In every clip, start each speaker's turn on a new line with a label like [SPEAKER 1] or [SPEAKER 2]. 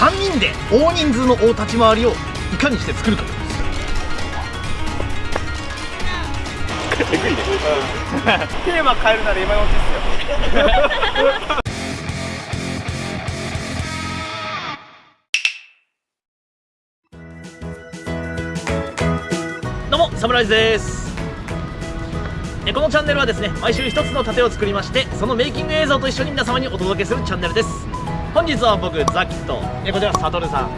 [SPEAKER 1] 3人で大人数の大立ち回りをいかにして作るか。
[SPEAKER 2] えぐいね、テーマ変えるなら今のうちですよ。
[SPEAKER 1] どうもサムライズです。えこのチャンネルはですね毎週一つの盾を作りましてそのメイキング映像と一緒に皆様にお届けするチャンネルです本日は僕ザキとえこちらサトルさん。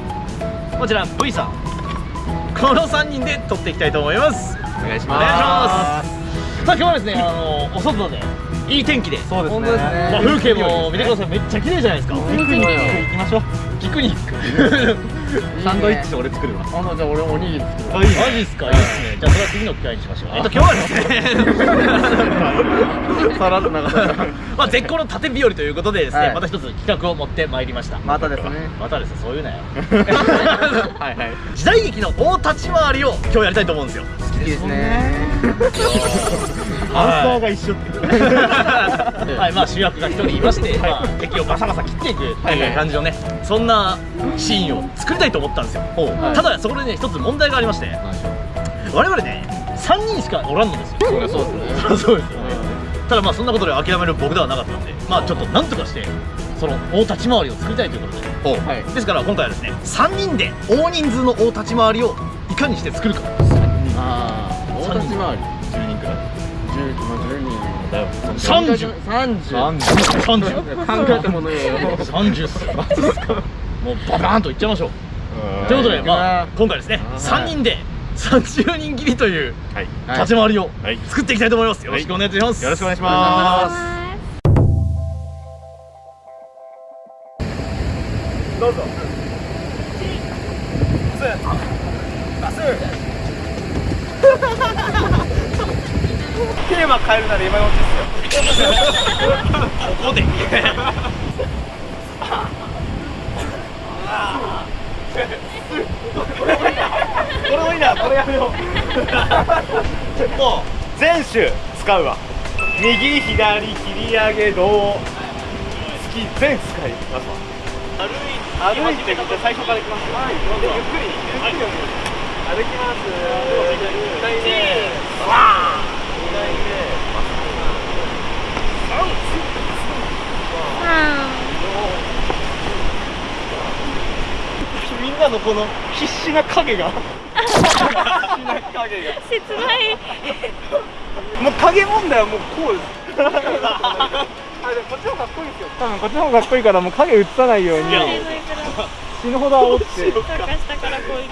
[SPEAKER 1] こちら V さん。この3人で撮っていきたいと思います。
[SPEAKER 2] お願いし
[SPEAKER 1] お願いします。さあ今日はですねあのお外でいい天気で。
[SPEAKER 2] そうですね。
[SPEAKER 1] まあ、風景も見てください。めっちゃ綺麗じゃないですか。
[SPEAKER 2] ピクニック行きましょう。
[SPEAKER 1] ピクニック
[SPEAKER 2] サンドイッチ俺作るわ。
[SPEAKER 3] あのじゃあ俺おにぎり作る
[SPEAKER 1] マジですか？いいですね。じゃあそれは次の機会にしましょう。えっと今日はですね。
[SPEAKER 3] さらっと。流 さ
[SPEAKER 1] まあ絶好の縦日和ということでですね、
[SPEAKER 3] はい。
[SPEAKER 1] また一つ企画を持ってまいりました。
[SPEAKER 3] またですね。
[SPEAKER 1] またですね。そういうなよ。
[SPEAKER 2] はいはい。
[SPEAKER 1] 時代劇の大立ち回りを今日やりたいと思うんですよ。
[SPEAKER 3] いいですね
[SPEAKER 2] アンサーが一緒って
[SPEAKER 1] はい。まあ主役が一人いまして、まあ、敵をバサバサ切っていく。っていう感じのねそんなシーンを作りたいと思ったんですよ、
[SPEAKER 3] はい。
[SPEAKER 1] ただそこでね一つ問題がありまして。我々ね3人しかおらんのですよ。
[SPEAKER 3] そうですね。
[SPEAKER 1] そうそうですよね。ただまあそんなことで諦める僕ではなかったのでまあちょっとなんとかしてその大立ち回りを作りたいということで。
[SPEAKER 3] はい。
[SPEAKER 1] ですから今回はですね3人で大人数の大立ち回りをいかにして作るか。
[SPEAKER 3] ああ大立ち回り。
[SPEAKER 1] 10人くらい
[SPEAKER 3] 10まあ10人
[SPEAKER 1] だよ
[SPEAKER 3] 30
[SPEAKER 1] 30
[SPEAKER 3] 30
[SPEAKER 1] 30
[SPEAKER 3] 考えたものよ
[SPEAKER 1] 30っすよもうババーンといっちゃいましょうということでまあ今回ですね
[SPEAKER 3] はい
[SPEAKER 1] 3人で30人切りという立ち回りを
[SPEAKER 2] はい
[SPEAKER 1] 作っていきたいと思いますよろしくお願いします
[SPEAKER 2] よろしくお願いしまどうぞテーマ変えるなら今のうちですよ
[SPEAKER 1] ここで
[SPEAKER 2] これもいいなこれやめようもう全種使うわ右左切り上げ胴突き全使いますわ歩い歩いてみて最初からいきますはいゆっくりゆっくり歩きますみんなのこの必死な影が。必死な影が
[SPEAKER 4] 切ない
[SPEAKER 2] もう影問題はもうこうですあでもこっちの方がかっこいいですよ多分こっちの方がかっこいいからもう影映さないように死ぬほど煽って
[SPEAKER 4] どうかしたからこういう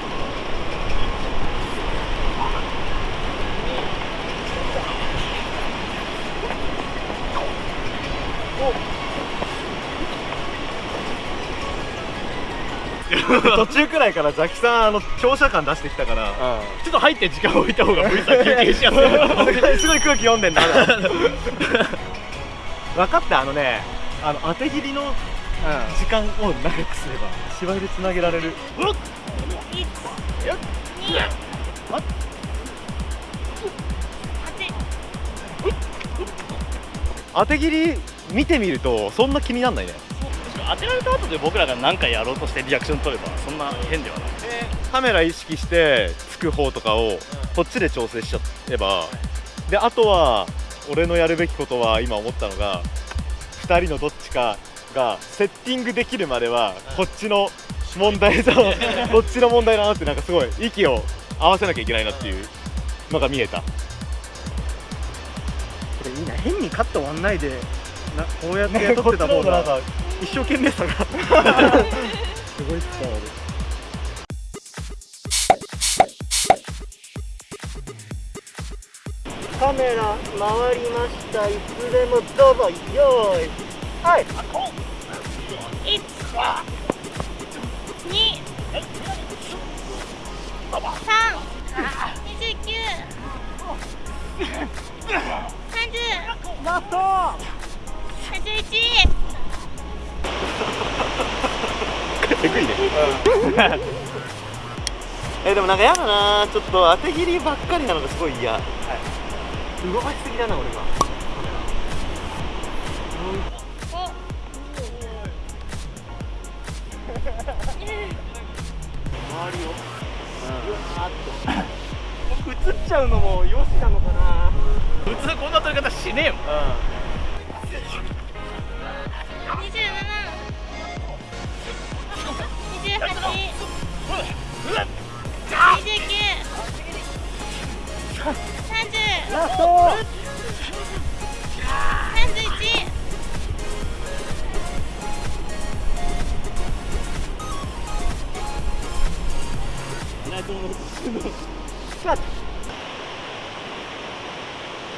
[SPEAKER 2] 途中くらいからザキさんあの強者感出してきたから、ちょっと入って時間置いた方が V さん休憩しやすい。すごい空気読んでんだ分かったあのねあの当て切りの時間を長くすれば芝居でつなげられる。
[SPEAKER 4] 一二八
[SPEAKER 2] 当て切り見てみるとそんな気になんないね
[SPEAKER 1] 当てられた後で僕らが何かやろうとしてリアクション取ればそんな変ではない。
[SPEAKER 2] カメラ意識してつく方とかをこっちで調整しちゃえば。であとは俺のやるべきことは今思ったのが2人のどっちかがセッティングできるまではこっちの問題と こっちの問題だなってなんかすごい息を合わせなきゃいけないなっていうのが見えた。
[SPEAKER 5] これいいな。変にカット割んないでなこうやって撮ってた方が一生懸命さがす。ごい伝わるカメラ回りました。いつでもどうぞよーい。はい。
[SPEAKER 4] 1 2 3 29 30
[SPEAKER 5] ラスト
[SPEAKER 2] 31! くんで、えでもなんか嫌だな。ちょっと当て切りばっかりなのがすごい嫌、はい、動かしすぎだな俺が
[SPEAKER 4] 周
[SPEAKER 5] りを、うん、うわーっと映っちゃうのもよしなのかな。
[SPEAKER 1] 普通こんな撮り方しねえもん、
[SPEAKER 4] うん。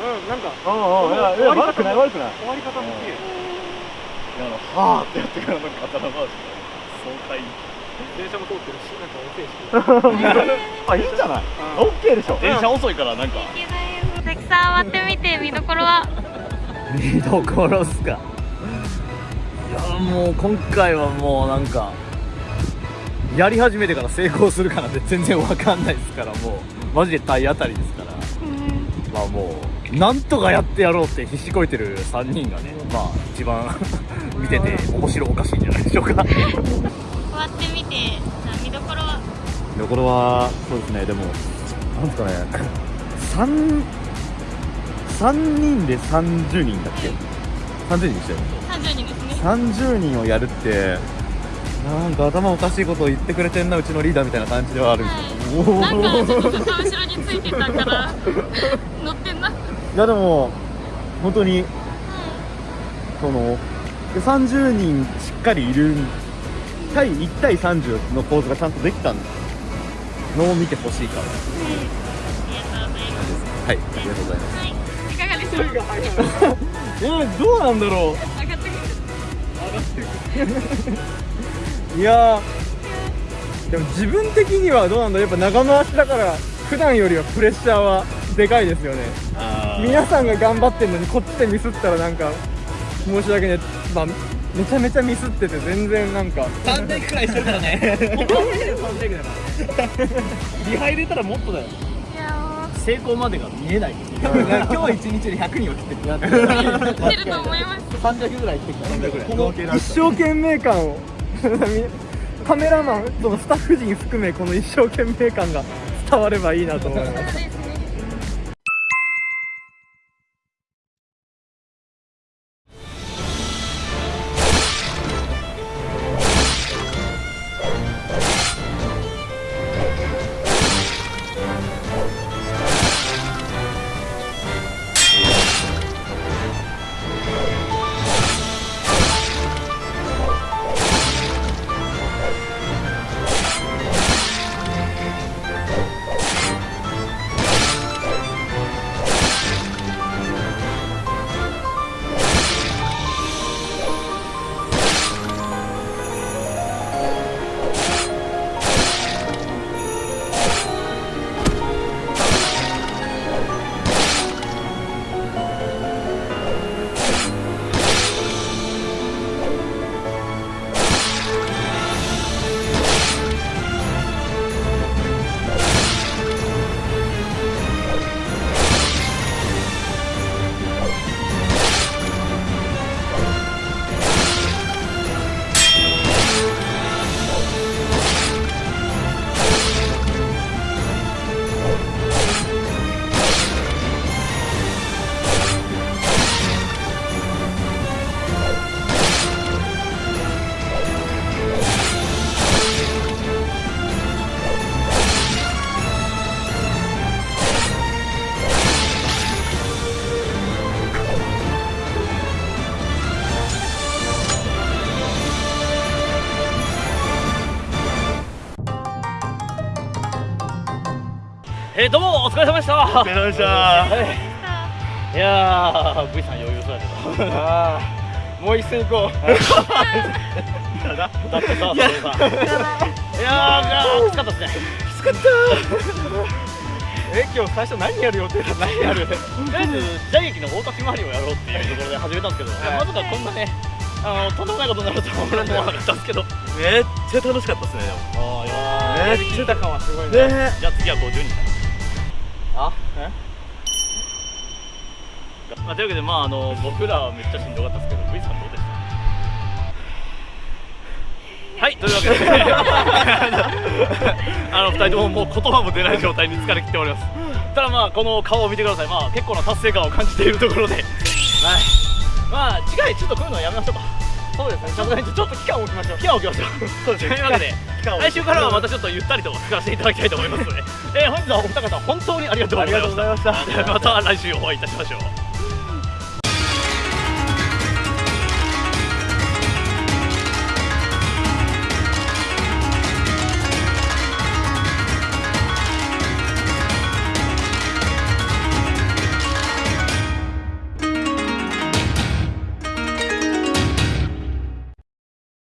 [SPEAKER 5] うんなんか
[SPEAKER 2] ああいやいや悪くない悪くない。
[SPEAKER 5] 終わり方も綺麗
[SPEAKER 2] あのはあってやってからなんか頭回し。爽快
[SPEAKER 5] 電車も通ってるしなんか遅いし
[SPEAKER 2] あいいんじゃない？オッケーでしょ。
[SPEAKER 1] 電車遅いからなんか。
[SPEAKER 4] たくさん割ってみて見どころは。
[SPEAKER 1] 見どころっすか。いやもう今回はもうなんかやり始めてから成功するかなんて全然わかんないですからもう。マジで体当たりですから。まあもうなんとかやってやろうって必死こいてる3人がねまあ一番 見てて面白おかしいんじゃないでしょうか
[SPEAKER 4] て見どころは？
[SPEAKER 2] 見どころはそうですねでもなんですかね 三三人で30人だっけ？30人でしたよね
[SPEAKER 4] 三十人ですね。
[SPEAKER 2] 30人をやるってなんか頭おかしいことを言ってくれてんなうちのリーダーみたいな感じではあるんですけど、
[SPEAKER 4] なんか
[SPEAKER 2] おー
[SPEAKER 4] ちょっと後ろについてたから 乗ってんな。
[SPEAKER 2] いやでも本当にそので30人しっかりいる対1対30の構図がちゃんとできたのを見てほしいから
[SPEAKER 4] うございます。
[SPEAKER 2] はい。ありがとうございます。
[SPEAKER 4] はい。いかがでしょうか。
[SPEAKER 2] えー、どうなんだろ
[SPEAKER 4] 上がってくる。
[SPEAKER 5] いやでも自分的にはどうなんだやっぱ長回しだから普段よりはプレッシャーはでかいです。よね皆さんが頑張ってんのにこっちでミスったらなんか申し訳ねえまあめちゃめちゃミスってて全然なんか。
[SPEAKER 1] 3テイクくらいしてるからね。3テイクだからリハ入れたらもっとだよ。
[SPEAKER 4] いや
[SPEAKER 1] 成功までが見えない。
[SPEAKER 5] 今日一日で100人を切ってる
[SPEAKER 4] ー、出ると思います。
[SPEAKER 1] 300ぐらいしてきた。300ぐらい。
[SPEAKER 5] この一生懸命感を。カメラマンそのスタッフ陣含めこの一生懸命感が伝わればいいなと思います
[SPEAKER 1] えー、どうもお疲れ様でした。
[SPEAKER 2] お疲れ様でした。
[SPEAKER 1] い。やー V さん余裕そうやけど。
[SPEAKER 5] ああもう一戦行こう。
[SPEAKER 1] だってさそれさ。いや。ーきつかったですね。
[SPEAKER 5] え今日最初何やる予定だった？何やる？
[SPEAKER 1] とりあえず時代劇の大垣回りをやろうっていうところで始めたんですけど、
[SPEAKER 5] はい。
[SPEAKER 1] まさかこんなねあのとんでもないことになるとは俺も思わなかったんですけど。
[SPEAKER 2] めっちゃ楽しかったですねでも。
[SPEAKER 1] あーいや
[SPEAKER 5] えー、言ってた感はすごいね。
[SPEAKER 2] ね
[SPEAKER 1] じゃあ次は50人
[SPEAKER 5] あ？え？
[SPEAKER 1] まあ、というわけでまああの僕らはめっちゃしんどかったですけど V さんどうでした？はいというわけで。あの二人とももう言葉も出ない状態に疲れ切っております。ただまあこの顔を見てください。まあ結構な達成感を感じているところで。はい。まあ次回ちょっとこういうのやめましょうか。そうですねさすがにちょっと期間を置きましょう。期間を置きましょう。そうですね。というわけで来週からはまたちょっとゆったりと使わせていただきたいと思います。ので、えー、本日はお二方本当にありがとうございました。
[SPEAKER 2] ありがとうございました。
[SPEAKER 1] また来週お会いいたしましょう